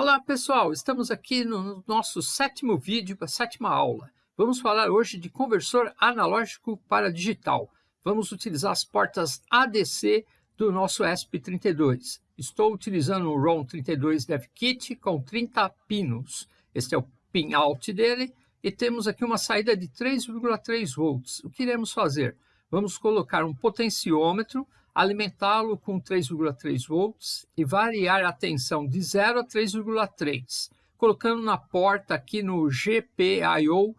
Olá pessoal, estamos aqui no nosso sétimo vídeo a sétima aula. Vamos falar hoje de conversor analógico para digital. Vamos utilizar as portas ADC do nosso ESP32. Estou utilizando o ROM32 DevKit com 30 pinos. Este é o pin out dele e temos aqui uma saída de 3,3 volts. O que iremos fazer? Vamos colocar um potenciômetro alimentá-lo com 3,3 volts e variar a tensão de 0 a 3,3, colocando na porta aqui no GPIO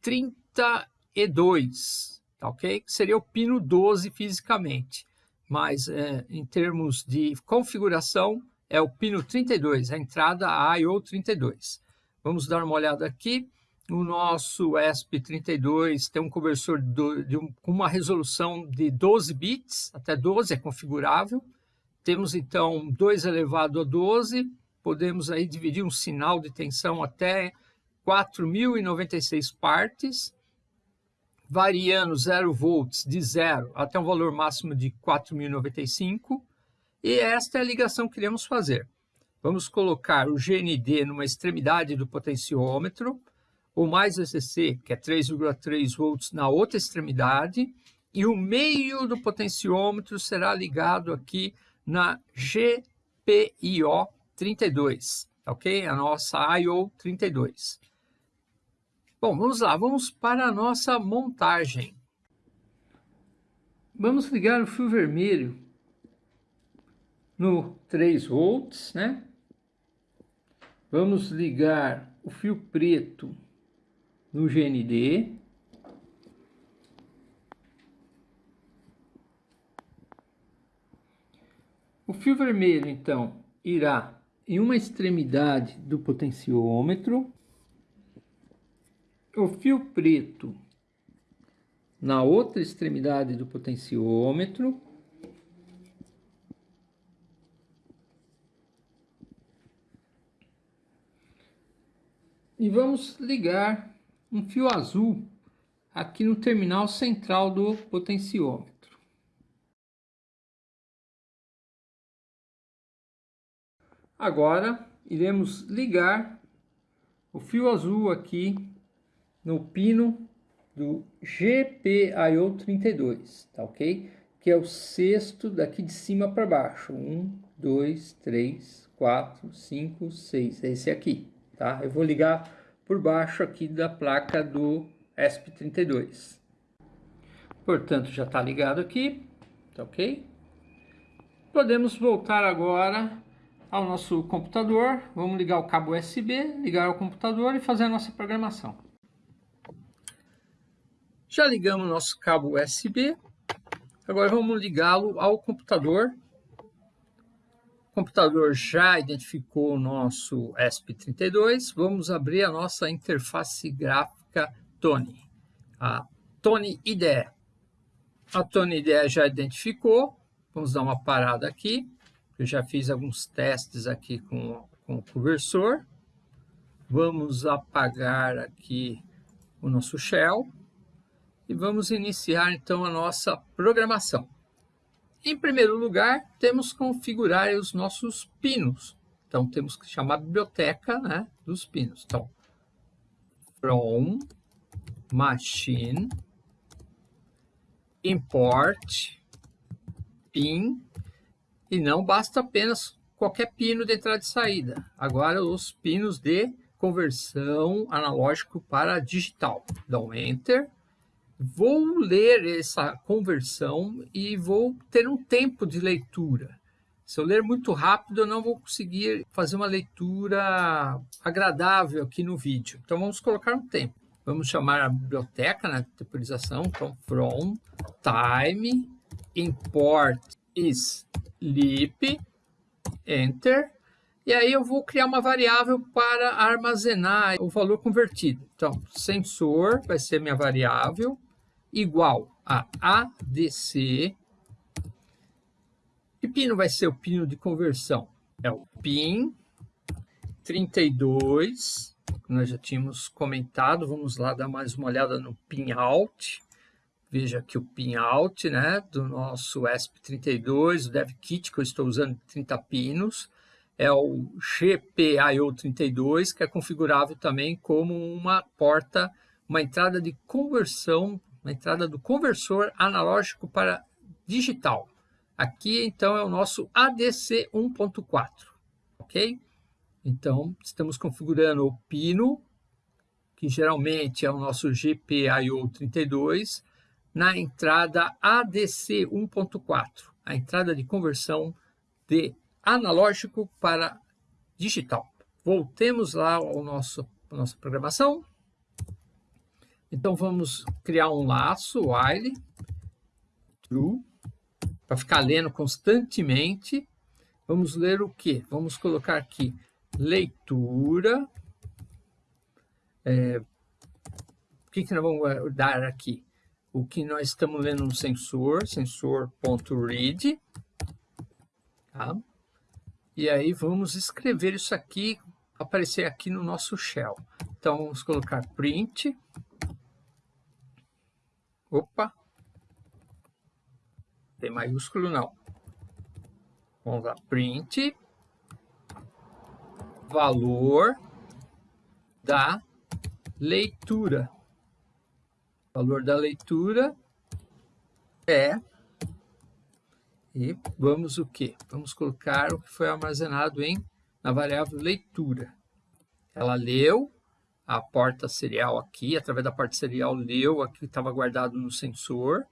32, tá ok? Que seria o pino 12 fisicamente, mas é, em termos de configuração é o pino 32, a entrada IO 32. Vamos dar uma olhada aqui. O nosso ESP32 tem um conversor do, de um, com uma resolução de 12 bits, até 12 é configurável. Temos então 2 elevado a 12, podemos aí dividir um sinal de tensão até 4.096 partes, variando 0 volts de 0 até um valor máximo de 4.095. E esta é a ligação que iremos fazer. Vamos colocar o GND numa extremidade do potenciômetro, ou mais VCC, que é 3,3 volts na outra extremidade, e o meio do potenciômetro será ligado aqui na GPIO 32, ok? A nossa IO 32. Bom, vamos lá, vamos para a nossa montagem. Vamos ligar o fio vermelho no 3 volts, né? Vamos ligar o fio preto no GND. O fio vermelho, então, irá em uma extremidade do potenciômetro, o fio preto na outra extremidade do potenciômetro, e vamos ligar um fio azul aqui no terminal central do potenciômetro. Agora iremos ligar o fio azul aqui no pino do GPIO32, tá ok? Que é o sexto daqui de cima para baixo. Um, dois, três, quatro, cinco, seis. É esse aqui, tá? Eu vou ligar por baixo aqui da placa do ESP32. Portanto, já está ligado aqui, tá ok? Podemos voltar agora ao nosso computador. Vamos ligar o cabo USB, ligar o computador e fazer a nossa programação. Já ligamos o nosso cabo USB. Agora vamos ligá-lo ao computador o computador já identificou o nosso ESP32. Vamos abrir a nossa interface gráfica Tony, a Tony IDE. A Tony IDE já identificou. Vamos dar uma parada aqui. Eu já fiz alguns testes aqui com, com o conversor. Vamos apagar aqui o nosso shell e vamos iniciar então a nossa programação. Em primeiro lugar, temos que configurar os nossos pinos. Então, temos que chamar a biblioteca né, dos pinos. Então, from machine import pin e não basta apenas qualquer pino de entrada e saída. Agora os pinos de conversão analógico para digital. Dão enter vou ler essa conversão e vou ter um tempo de leitura. Se eu ler muito rápido, eu não vou conseguir fazer uma leitura agradável aqui no vídeo. Então, vamos colocar um tempo. Vamos chamar a biblioteca na né, temporização. Então, from time import sleep, enter. E aí eu vou criar uma variável para armazenar o valor convertido. Então, sensor vai ser minha variável igual a ADC. Que pino vai ser o pino de conversão? É o PIN 32, que nós já tínhamos comentado. Vamos lá dar mais uma olhada no PIN out. Veja aqui o PIN out né, do nosso ESP32, o DevKit, que eu estou usando 30 pinos. é o GPIO32, que é configurável também como uma porta, uma entrada de conversão, uma entrada do conversor analógico para digital. Aqui, então, é o nosso ADC 1.4, ok? Então, estamos configurando o pino, que geralmente é o nosso GPIO 32, na entrada ADC 1.4, a entrada de conversão de analógico para digital. Voltemos lá ao nosso à nossa programação. Então vamos criar um laço while true para ficar lendo constantemente. Vamos ler o que? Vamos colocar aqui leitura. É, o que, que nós vamos dar aqui? O que nós estamos lendo no sensor, sensor.read. Tá? E aí vamos escrever isso aqui, aparecer aqui no nosso shell. Então vamos colocar print. Opa! Tem maiúsculo não. Vamos lá, print valor da leitura. valor da leitura é e vamos o que? Vamos colocar o que foi armazenado em na variável leitura. Ela leu a porta serial aqui, através da porta serial leu aqui que estava guardado no sensor,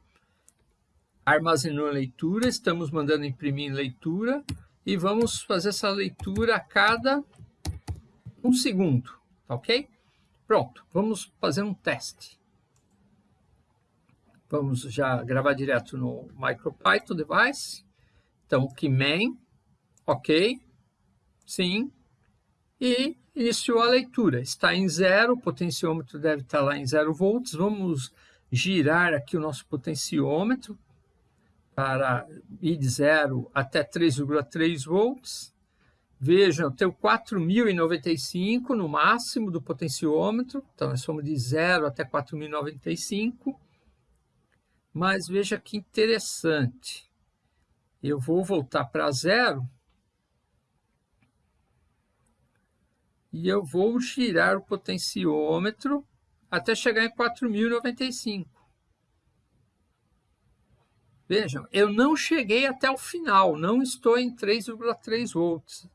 armazenou a leitura, estamos mandando imprimir leitura e vamos fazer essa leitura a cada um segundo, tá ok? Pronto, vamos fazer um teste. Vamos já gravar direto no MicroPython device. Então, Keyman, ok, sim, e iniciou a leitura. Está em zero, o potenciômetro deve estar lá em zero volts. Vamos girar aqui o nosso potenciômetro para ir de zero até 3,3 volts. Vejam, eu tenho 4.095 no máximo do potenciômetro, então nós somos de 0 até 4.095. Mas veja que interessante. Eu vou voltar para zero e eu vou girar o potenciômetro até chegar em 4.095. Vejam, eu não cheguei até o final, não estou em 3,3 volts.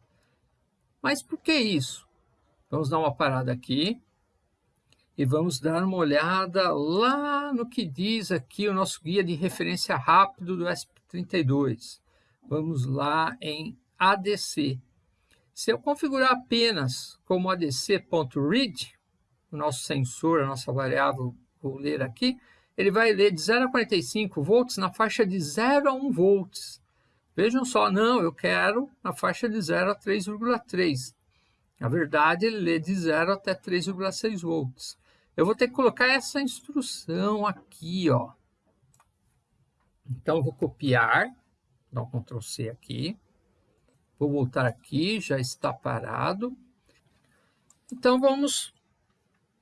Mas por que isso? Vamos dar uma parada aqui e vamos dar uma olhada lá no que diz aqui o nosso guia de referência rápido do SP32. Vamos lá em ADC. Se eu configurar apenas como ADC.read, o nosso sensor, a nossa variável, vou ler aqui, ele vai ler de 0 a 45 volts na faixa de 0 a 1 volts. Vejam só, não, eu quero na faixa de 0 a 3,3. Na verdade, ele lê de 0 até 3,6 volts. Eu vou ter que colocar essa instrução aqui, ó. Então, eu vou copiar, dar um Ctrl C aqui. Vou voltar aqui, já está parado. Então, vamos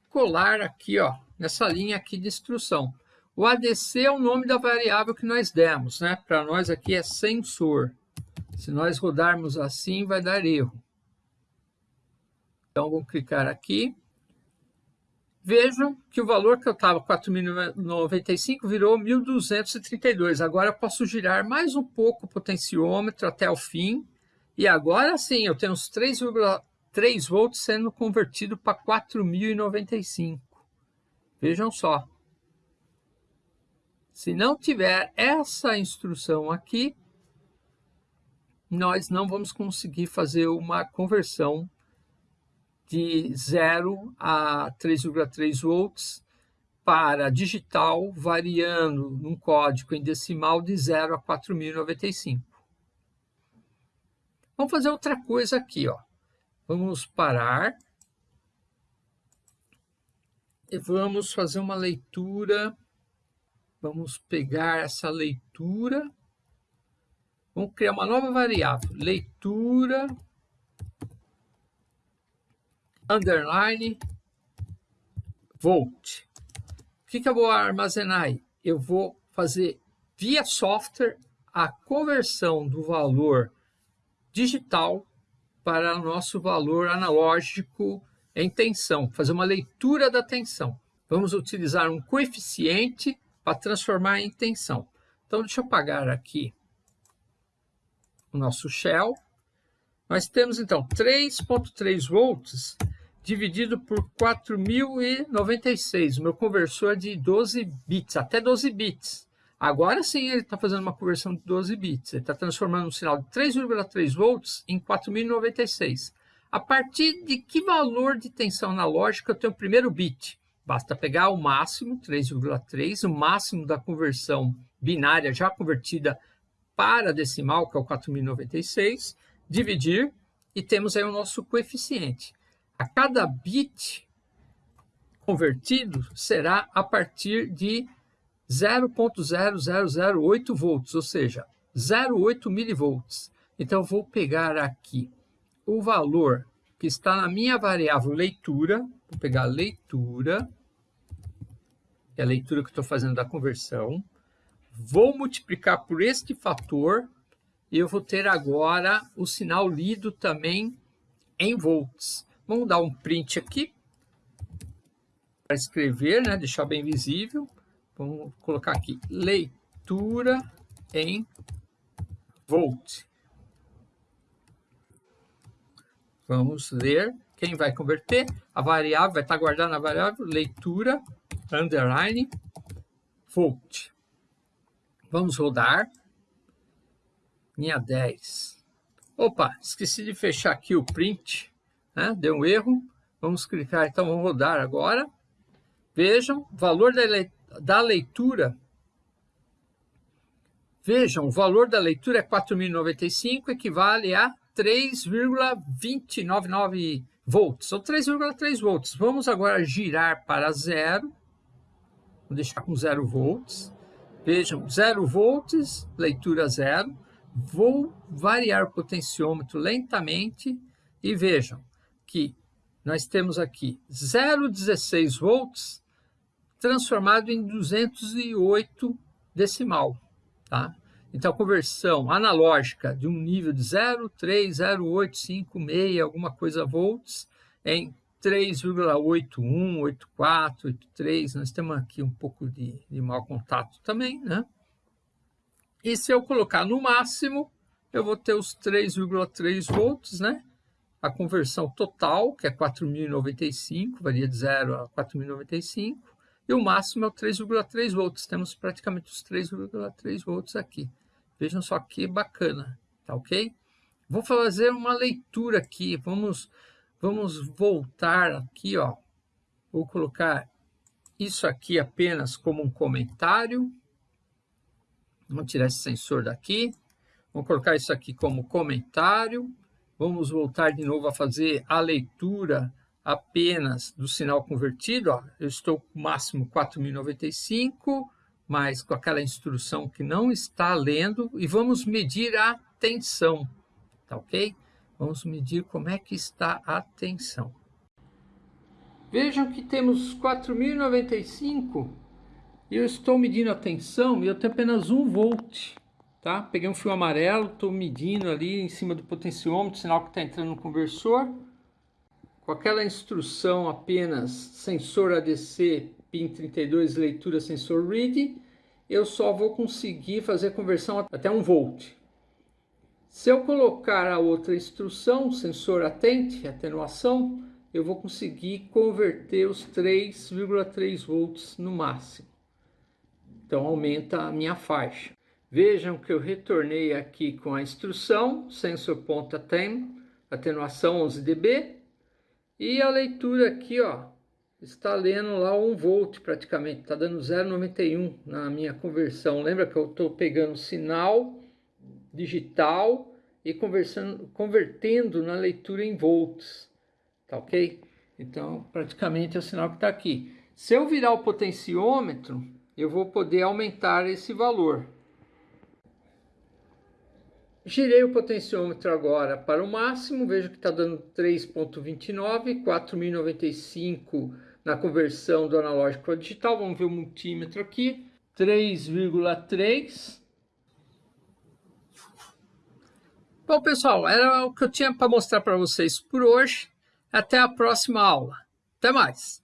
colar aqui, ó, nessa linha aqui de instrução. O ADC é o nome da variável que nós demos, né? Para nós aqui é sensor. Se nós rodarmos assim, vai dar erro. Então, vou clicar aqui. Vejam que o valor que eu estava, 4.095, virou 1.232. Agora eu posso girar mais um pouco o potenciômetro até o fim. E agora sim, eu tenho uns 3,3 volts sendo convertido para 4.095. Vejam só. Se não tiver essa instrução aqui, nós não vamos conseguir fazer uma conversão de 0 a 3,3 volts para digital, variando num código em decimal de 0 a 4.095. Vamos fazer outra coisa aqui. Ó. Vamos parar e vamos fazer uma leitura. Vamos pegar essa leitura. Vamos criar uma nova variável. Leitura underline volt. O que, que eu vou armazenar aí? Eu vou fazer via software a conversão do valor digital para o nosso valor analógico em tensão, fazer uma leitura da tensão. Vamos utilizar um coeficiente para transformar em tensão. Então, deixa eu apagar aqui o nosso shell. Nós temos, então, 3.3 volts dividido por 4.096. O meu conversor é de 12 bits, até 12 bits. Agora sim ele está fazendo uma conversão de 12 bits. Ele está transformando um sinal de 3,3 volts em 4.096. A partir de que valor de tensão analógica eu tenho o primeiro bit? Basta pegar o máximo, 3,3, o máximo da conversão binária já convertida para decimal, que é o 4.096, dividir e temos aí o nosso coeficiente. A cada bit convertido será a partir de 0.0008 volts, ou seja, 0,8 milivolts. Então, eu vou pegar aqui o valor que está na minha variável leitura, vou pegar a leitura, é a leitura que estou fazendo da conversão, vou multiplicar por este fator e eu vou ter agora o sinal lido também em volts. Vamos dar um print aqui para escrever, né? deixar bem visível. Vamos colocar aqui, leitura em volt. Vamos ler. Quem vai converter? A variável vai estar guardada na variável leitura, underline, volt. Vamos rodar. Linha 10. Opa, esqueci de fechar aqui o print. Né? Deu um erro. Vamos clicar, então vamos rodar agora. Vejam, valor da da leitura, vejam, o valor da leitura é 4.095, equivale a 3,299 volts, ou 3,3 volts. Vamos agora girar para zero, vou deixar com zero volts. Vejam, zero volts, leitura zero. Vou variar o potenciômetro lentamente e vejam que nós temos aqui 0,16 volts transformado em 208 decimal. Tá? Então, a conversão analógica de um nível de 0,30856, alguma coisa volts, em 3,81, 84, 83, nós temos aqui um pouco de, de mau contato também, né? E se eu colocar no máximo, eu vou ter os 3,3 volts, né? A conversão total, que é 4.095, varia de 0 a 4.095, e o máximo é o 3,3 volts. Temos praticamente os 3,3 volts aqui. Vejam só que bacana, tá ok? Vou fazer uma leitura aqui, vamos, vamos voltar aqui, ó. Vou colocar isso aqui apenas como um comentário. Vamos tirar esse sensor daqui. Vamos colocar isso aqui como comentário. Vamos voltar de novo a fazer a leitura apenas do sinal convertido, ó, eu estou com máximo 4.095, mas com aquela instrução que não está lendo, e vamos medir a tensão, tá ok? Vamos medir como é que está a tensão. Vejam que temos 4.095 e eu estou medindo a tensão e eu tenho apenas 1 volt, tá? Peguei um fio amarelo, estou medindo ali em cima do potenciômetro, sinal que está entrando no conversor, com aquela instrução apenas sensor ADC PIN 32 leitura sensor read, eu só vou conseguir fazer conversão até 1 volt. Se eu colocar a outra instrução, sensor atente, atenuação, eu vou conseguir converter os 3,3 volts no máximo. Então aumenta a minha faixa. Vejam que eu retornei aqui com a instrução, sensor ponta tem, atenuação 11 dB, e a leitura aqui, ó, está lendo lá 1 volt praticamente, está dando 0,91 na minha conversão. Lembra que eu estou pegando sinal digital e conversando, convertendo na leitura em volts, tá ok? Então, praticamente é o sinal que está aqui. Se eu virar o potenciômetro, eu vou poder aumentar esse valor. Girei o potenciômetro agora para o máximo, vejo que está dando 3.29, 4.095 na conversão do analógico para digital. Vamos ver o multímetro aqui, 3,3. Bom, pessoal, era o que eu tinha para mostrar para vocês por hoje. Até a próxima aula. Até mais!